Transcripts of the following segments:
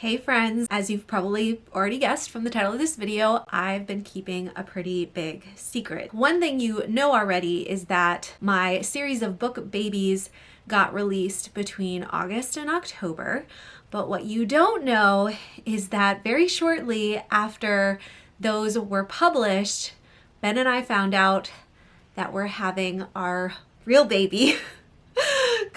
Hey friends, as you've probably already guessed from the title of this video, I've been keeping a pretty big secret. One thing you know already is that my series of book babies got released between August and October, but what you don't know is that very shortly after those were published, Ben and I found out that we're having our real baby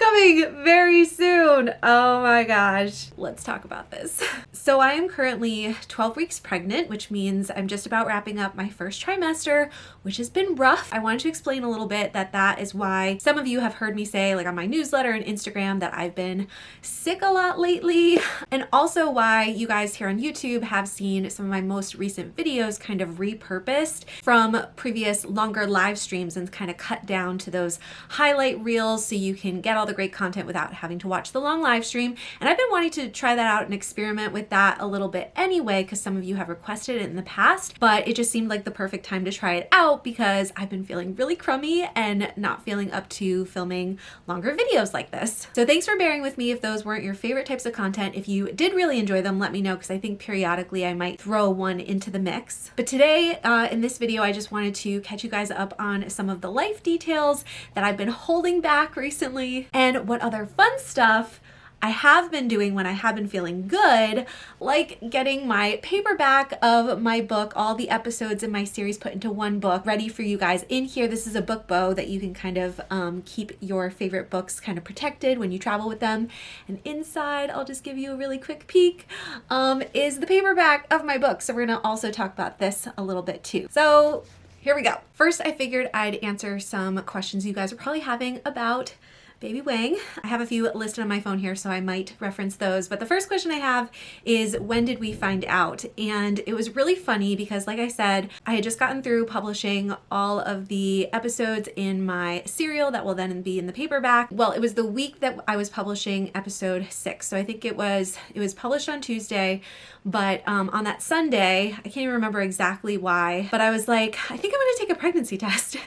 coming very soon. Oh my gosh. Let's talk about this. So I am currently 12 weeks pregnant, which means I'm just about wrapping up my first trimester, which has been rough. I wanted to explain a little bit that that is why some of you have heard me say like on my newsletter and Instagram that I've been sick a lot lately and also why you guys here on YouTube have seen some of my most recent videos kind of repurposed from previous longer live streams and kind of cut down to those highlight reels so you can get all the great content without having to watch the long live stream. And I've been wanting to try that out and experiment with that a little bit anyway because some of you have requested it in the past, but it just seemed like the perfect time to try it out because I've been feeling really crummy and not feeling up to filming longer videos like this. So thanks for bearing with me if those weren't your favorite types of content. If you did really enjoy them, let me know because I think periodically I might throw one into the mix. But today uh, in this video, I just wanted to catch you guys up on some of the life details that I've been holding back recently and what other fun stuff I have been doing when I have been feeling good, like getting my paperback of my book, all the episodes in my series put into one book, ready for you guys. In here, this is a book bow that you can kind of um, keep your favorite books kind of protected when you travel with them. And inside, I'll just give you a really quick peek, um, is the paperback of my book. So we're gonna also talk about this a little bit too. So here we go. First, I figured I'd answer some questions you guys are probably having about Baby Wang. I have a few listed on my phone here, so I might reference those. But the first question I have is when did we find out? And it was really funny because like I said, I had just gotten through publishing all of the episodes in my serial that will then be in the paperback. Well, it was the week that I was publishing episode six. So I think it was, it was published on Tuesday, but um, on that Sunday, I can't even remember exactly why, but I was like, I think I'm gonna take a pregnancy test.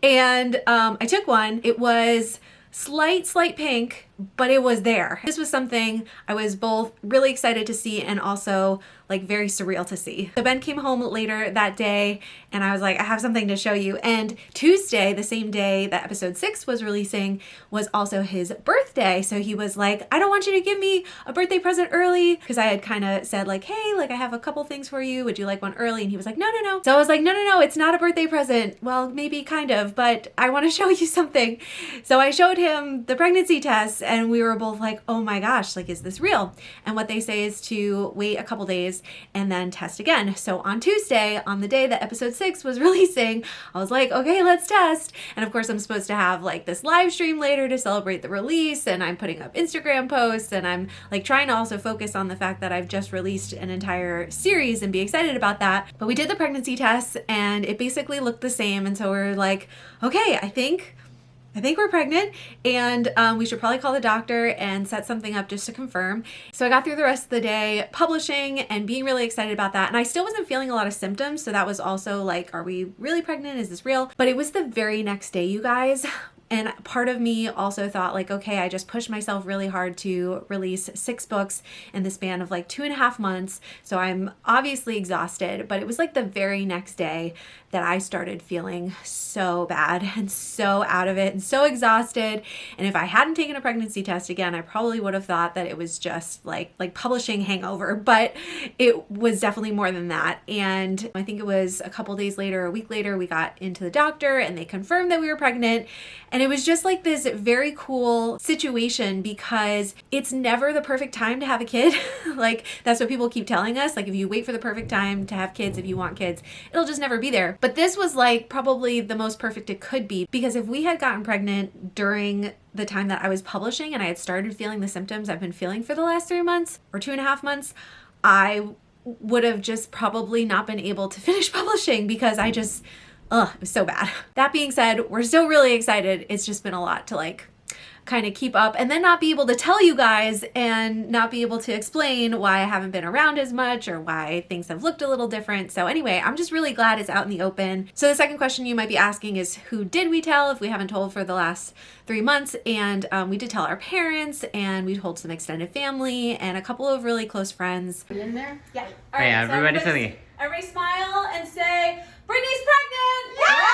and um, I took one. It was slight, slight pink, but it was there. This was something I was both really excited to see and also like very surreal to see. So Ben came home later that day and I was like, I have something to show you. And Tuesday, the same day that episode six was releasing, was also his birthday. So he was like, I don't want you to give me a birthday present early because I had kind of said like, hey, like I have a couple things for you. Would you like one early? And he was like, no, no, no. So I was like, no, no, no, it's not a birthday present. Well, maybe kind of, but I want to show you something. So I showed him the pregnancy test and we were both like, oh my gosh, like, is this real? And what they say is to wait a couple days and then test again. So on Tuesday, on the day that episode six was releasing, I was like, okay, let's test. And of course, I'm supposed to have like this live stream later to celebrate the release, and I'm putting up Instagram posts, and I'm like trying to also focus on the fact that I've just released an entire series and be excited about that. But we did the pregnancy test, and it basically looked the same. And so we're like, okay, I think I think we're pregnant and um, we should probably call the doctor and set something up just to confirm. So I got through the rest of the day publishing and being really excited about that. And I still wasn't feeling a lot of symptoms. So that was also like, are we really pregnant? Is this real? But it was the very next day, you guys, and part of me also thought like, okay, I just pushed myself really hard to release six books in the span of like two and a half months. So I'm obviously exhausted, but it was like the very next day that I started feeling so bad and so out of it and so exhausted. And if I hadn't taken a pregnancy test again, I probably would have thought that it was just like like publishing hangover, but it was definitely more than that. And I think it was a couple days later, a week later, we got into the doctor and they confirmed that we were pregnant. And it was just like this very cool situation because it's never the perfect time to have a kid. like that's what people keep telling us. Like if you wait for the perfect time to have kids, if you want kids, it'll just never be there. But this was like probably the most perfect it could be because if we had gotten pregnant during the time that I was publishing and I had started feeling the symptoms I've been feeling for the last three months or two and a half months, I would have just probably not been able to finish publishing because I just Ugh, it was so bad. That being said, we're still really excited. It's just been a lot to like kind of keep up and then not be able to tell you guys and not be able to explain why I haven't been around as much or why things have looked a little different. So anyway, I'm just really glad it's out in the open. So the second question you might be asking is who did we tell if we haven't told for the last three months? And um, we did tell our parents and we told some extended family and a couple of really close friends. In there? Yeah. All right, yeah, so everybody, everybody, everybody smile and say, Brittany's pregnant! Yeah!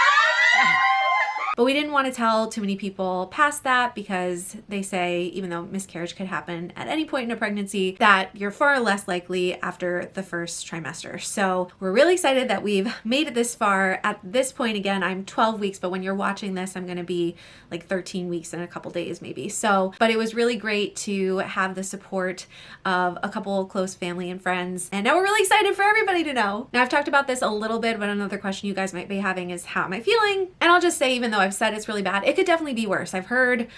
But we didn't want to tell too many people past that because they say, even though miscarriage could happen at any point in a pregnancy, that you're far less likely after the first trimester. So we're really excited that we've made it this far. At this point, again, I'm 12 weeks, but when you're watching this, I'm going to be like 13 weeks in a couple days maybe. So, but it was really great to have the support of a couple close family and friends. And now we're really excited for everybody to know. Now I've talked about this a little bit, but another question you guys might be having is how am I feeling? And I'll just say, even though I've said it's really bad. It could definitely be worse. I've heard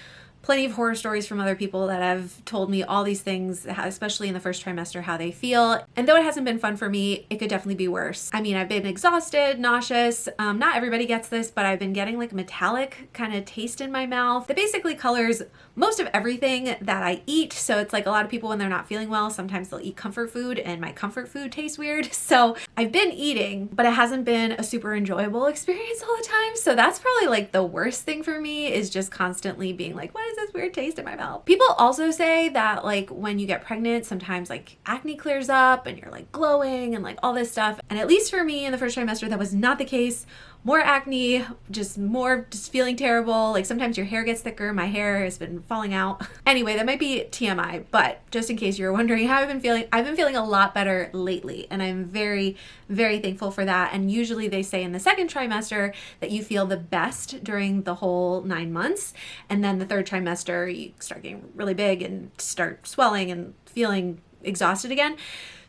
plenty of horror stories from other people that have told me all these things, especially in the first trimester, how they feel. And though it hasn't been fun for me, it could definitely be worse. I mean, I've been exhausted, nauseous. Um, not everybody gets this, but I've been getting like metallic kind of taste in my mouth that basically colors most of everything that I eat. So it's like a lot of people when they're not feeling well, sometimes they'll eat comfort food and my comfort food tastes weird. So I've been eating, but it hasn't been a super enjoyable experience all the time. So that's probably like the worst thing for me is just constantly being like, what is this weird taste in my mouth. People also say that like when you get pregnant, sometimes like acne clears up and you're like glowing and like all this stuff. And at least for me in the first trimester, that was not the case more acne, just more just feeling terrible. Like sometimes your hair gets thicker. My hair has been falling out. Anyway, that might be TMI, but just in case you're wondering how I've been feeling, I've been feeling a lot better lately and I'm very, very thankful for that. And usually they say in the second trimester that you feel the best during the whole nine months. And then the third trimester, you start getting really big and start swelling and feeling exhausted again.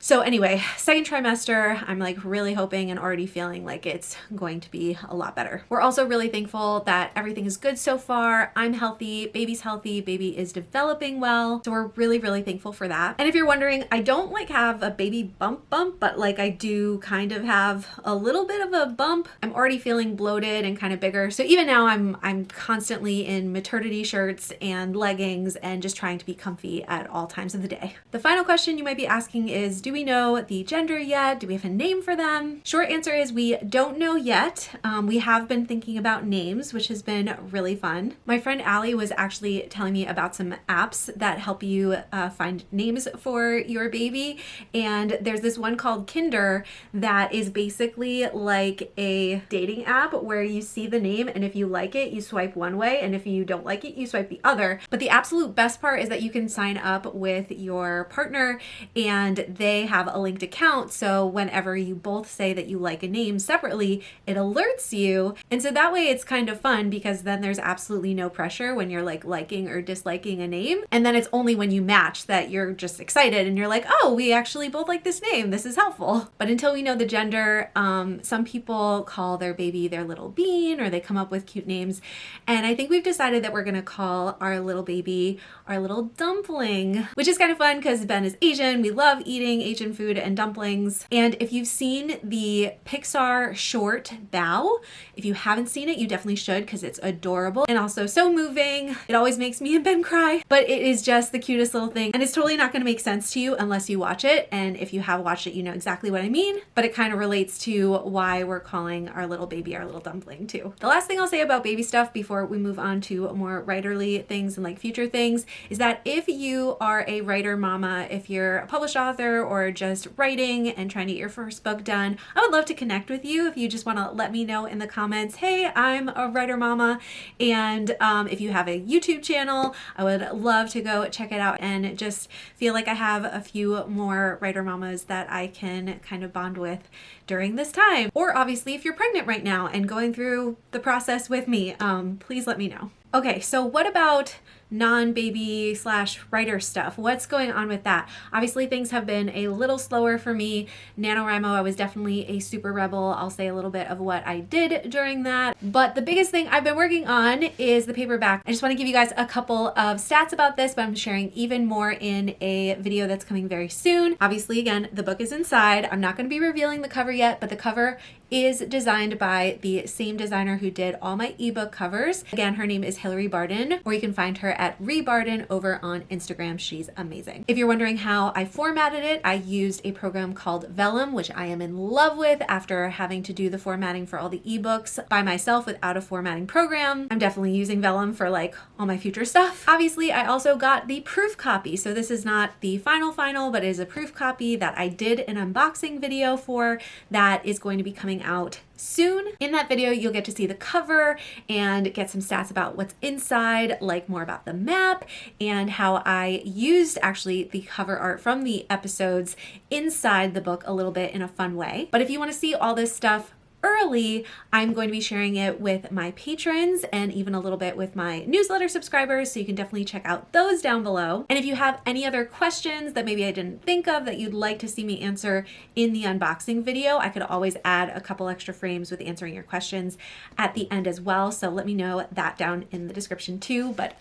So anyway, second trimester, I'm like really hoping and already feeling like it's going to be a lot better. We're also really thankful that everything is good so far. I'm healthy, baby's healthy, baby is developing well. So we're really, really thankful for that. And if you're wondering, I don't like have a baby bump bump, but like I do kind of have a little bit of a bump. I'm already feeling bloated and kind of bigger. So even now I'm, I'm constantly in maternity shirts and leggings and just trying to be comfy at all times of the day. The final question you might be asking is, do we know the gender yet? Do we have a name for them? Short answer is we don't know yet. Um, we have been thinking about names, which has been really fun. My friend Allie was actually telling me about some apps that help you uh, find names for your baby. And there's this one called Kinder that is basically like a dating app where you see the name and if you like it, you swipe one way. And if you don't like it, you swipe the other. But the absolute best part is that you can sign up with your partner and they have a linked account. So whenever you both say that you like a name separately, it alerts you. And so that way it's kind of fun because then there's absolutely no pressure when you're like liking or disliking a name. And then it's only when you match that you're just excited and you're like, oh, we actually both like this name. This is helpful. But until we know the gender, um, some people call their baby their little bean or they come up with cute names. And I think we've decided that we're going to call our little baby our little dumpling, which is kind of fun because Ben is Asian. We love eating Asian food and dumplings. And if you've seen the Pixar short Bao, if you haven't seen it, you definitely should because it's adorable and also so moving. It always makes me and Ben cry, but it is just the cutest little thing. And it's totally not going to make sense to you unless you watch it. And if you have watched it, you know exactly what I mean, but it kind of relates to why we're calling our little baby our little dumpling too. The last thing I'll say about baby stuff before we move on to more writerly things and like future things is that if you are a writer mama, if you're a published author or just writing and trying to get your first book done, I would love to connect with you if you just want to let me know in the comments, hey, I'm a writer mama. And um, if you have a YouTube channel, I would love to go check it out and just feel like I have a few more writer mamas that I can kind of bond with during this time. Or obviously if you're pregnant right now and going through the process with me, um, please let me know. Okay, so what about non-baby slash writer stuff. What's going on with that? Obviously things have been a little slower for me. NaNoWriMo, I was definitely a super rebel. I'll say a little bit of what I did during that. But the biggest thing I've been working on is the paperback. I just want to give you guys a couple of stats about this, but I'm sharing even more in a video that's coming very soon. Obviously, again, the book is inside. I'm not going to be revealing the cover yet, but the cover is designed by the same designer who did all my ebook covers. Again, her name is Hilary Barden, or you can find her at Rebarden over on Instagram. She's amazing. If you're wondering how I formatted it, I used a program called Vellum, which I am in love with after having to do the formatting for all the ebooks by myself without a formatting program. I'm definitely using Vellum for like all my future stuff. Obviously, I also got the proof copy. So this is not the final final, but is a proof copy that I did an unboxing video for that is going to be coming out soon. In that video, you'll get to see the cover and get some stats about what's inside, like more about the map and how I used actually the cover art from the episodes inside the book a little bit in a fun way. But if you want to see all this stuff early, I'm going to be sharing it with my patrons and even a little bit with my newsletter subscribers. So you can definitely check out those down below. And if you have any other questions that maybe I didn't think of that you'd like to see me answer in the unboxing video, I could always add a couple extra frames with answering your questions at the end as well. So let me know that down in the description too. But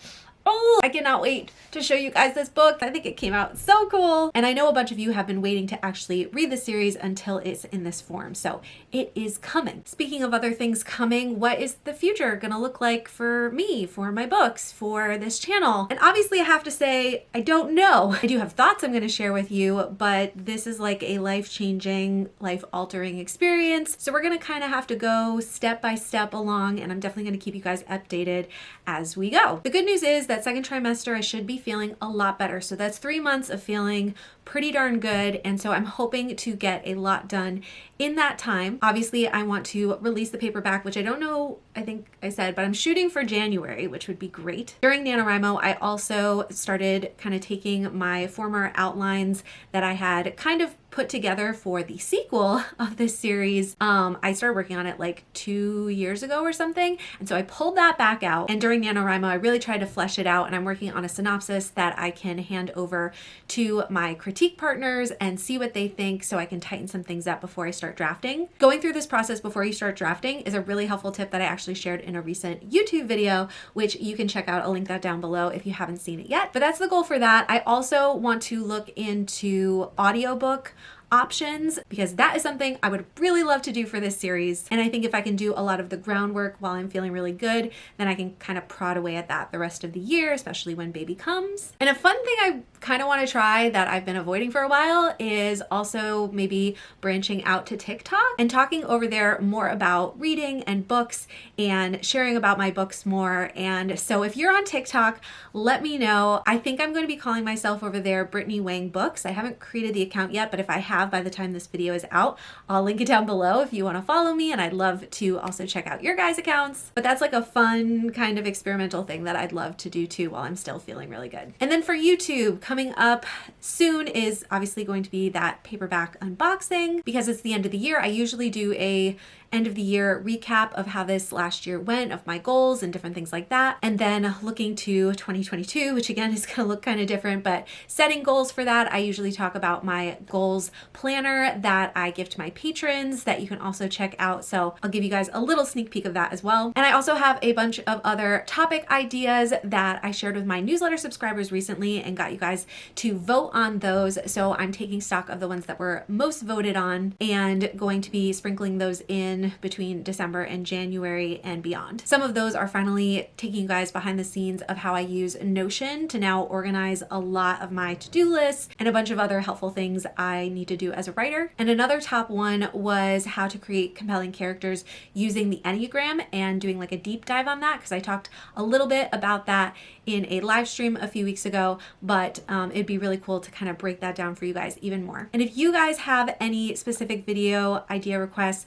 Oh, I cannot wait to show you guys this book. I think it came out so cool. And I know a bunch of you have been waiting to actually read the series until it's in this form. So it is coming. Speaking of other things coming, what is the future gonna look like for me, for my books, for this channel? And obviously I have to say, I don't know. I do have thoughts I'm gonna share with you, but this is like a life-changing, life-altering experience. So we're gonna kind of have to go step by step along and I'm definitely gonna keep you guys updated as we go. The good news is that second trimester, I should be feeling a lot better. So that's three months of feeling pretty darn good. And so I'm hoping to get a lot done in that time. Obviously, I want to release the paperback, which I don't know, I think I said, but I'm shooting for January, which would be great. During NaNoWriMo, I also started kind of taking my former outlines that I had kind of put together for the sequel of this series. Um, I started working on it like two years ago or something. And so I pulled that back out. And during NaNoWriMo, I really tried to flesh it out. And I'm working on a synopsis that I can hand over to my critique partners and see what they think so I can tighten some things up before I start drafting. Going through this process before you start drafting is a really helpful tip that I actually shared in a recent YouTube video, which you can check out. I'll link that down below if you haven't seen it yet. But that's the goal for that. I also want to look into audiobook options because that is something I would really love to do for this series. And I think if I can do a lot of the groundwork while I'm feeling really good, then I can kind of prod away at that the rest of the year, especially when baby comes. And a fun thing I kind of want to try that I've been avoiding for a while is also maybe branching out to TikTok and talking over there more about reading and books and sharing about my books more. And so if you're on TikTok, let me know. I think I'm going to be calling myself over there Brittany Wang Books. I haven't created the account yet, but if I have by the time this video is out. I'll link it down below if you want to follow me and I'd love to also check out your guys' accounts. But that's like a fun kind of experimental thing that I'd love to do too while I'm still feeling really good. And then for YouTube, coming up soon is obviously going to be that paperback unboxing because it's the end of the year. I usually do a end of the year recap of how this last year went, of my goals and different things like that. And then looking to 2022, which again is going to look kind of different, but setting goals for that. I usually talk about my goals planner that I give to my patrons that you can also check out. So I'll give you guys a little sneak peek of that as well. And I also have a bunch of other topic ideas that I shared with my newsletter subscribers recently and got you guys to vote on those. So I'm taking stock of the ones that were most voted on and going to be sprinkling those in between December and January and beyond. Some of those are finally taking you guys behind the scenes of how I use Notion to now organize a lot of my to-do lists and a bunch of other helpful things I need to do as a writer. And another top one was how to create compelling characters using the Enneagram and doing like a deep dive on that because I talked a little bit about that in a live stream a few weeks ago, but um, it'd be really cool to kind of break that down for you guys even more. And if you guys have any specific video idea requests,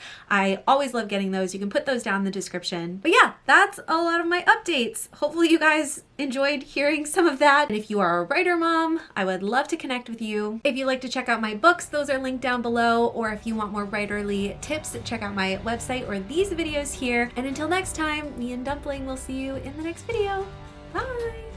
Always love getting those. You can put those down in the description. But yeah, that's a lot of my updates. Hopefully you guys enjoyed hearing some of that. And if you are a writer mom, I would love to connect with you. If you'd like to check out my books, those are linked down below. Or if you want more writerly tips, check out my website or these videos here. And until next time, me and Dumpling will see you in the next video. Bye!